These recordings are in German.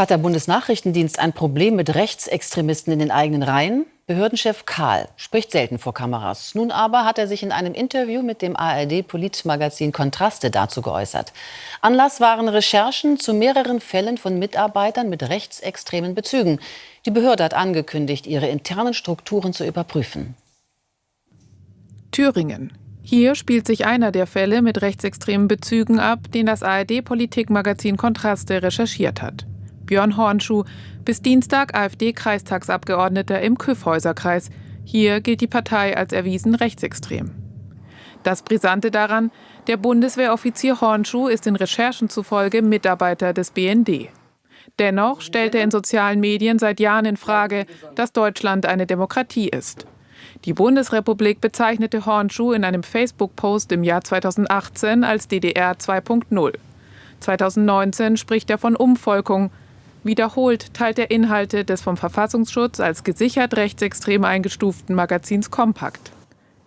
Hat der Bundesnachrichtendienst ein Problem mit Rechtsextremisten in den eigenen Reihen? Behördenchef Karl spricht selten vor Kameras. Nun aber hat er sich in einem Interview mit dem ARD-Politmagazin Kontraste dazu geäußert. Anlass waren Recherchen zu mehreren Fällen von Mitarbeitern mit rechtsextremen Bezügen. Die Behörde hat angekündigt, ihre internen Strukturen zu überprüfen. Thüringen. Hier spielt sich einer der Fälle mit rechtsextremen Bezügen ab, den das ARD-Politikmagazin Kontraste recherchiert hat. Björn Hornschuh, bis Dienstag AfD-Kreistagsabgeordneter im Küffhäuserkreis. Hier gilt die Partei als erwiesen rechtsextrem. Das Brisante daran, der Bundeswehroffizier Hornschuh ist den Recherchen zufolge Mitarbeiter des BND. Dennoch stellt er in sozialen Medien seit Jahren in Frage, dass Deutschland eine Demokratie ist. Die Bundesrepublik bezeichnete Hornschuh in einem Facebook-Post im Jahr 2018 als DDR 2.0. 2019 spricht er von Umvolkung, Wiederholt teilt er Inhalte des vom Verfassungsschutz als gesichert rechtsextrem eingestuften Magazins Kompakt.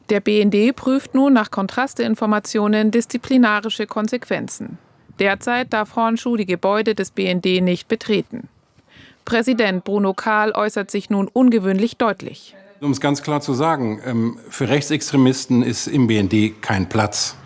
Der BND prüft nun nach Kontrasteinformationen disziplinarische Konsequenzen. Derzeit darf Hornschuh die Gebäude des BND nicht betreten. Präsident Bruno Kahl äußert sich nun ungewöhnlich deutlich. Um es ganz klar zu sagen, ähm, für Rechtsextremisten ist im BND kein Platz.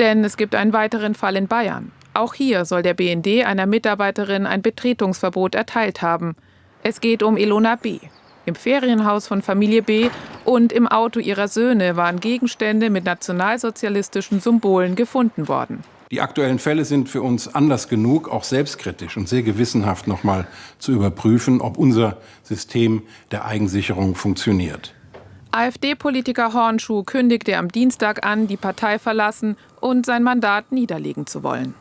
Denn es gibt einen weiteren Fall in Bayern. Auch hier soll der BND einer Mitarbeiterin ein Betretungsverbot erteilt haben. Es geht um Ilona B. Im Ferienhaus von Familie B und im Auto ihrer Söhne waren Gegenstände mit nationalsozialistischen Symbolen gefunden worden. Die aktuellen Fälle sind für uns Anlass genug, auch selbstkritisch und sehr gewissenhaft noch mal zu überprüfen, ob unser System der Eigensicherung funktioniert. AfD-Politiker Hornschuh kündigte am Dienstag an, die Partei verlassen und sein Mandat niederlegen zu wollen.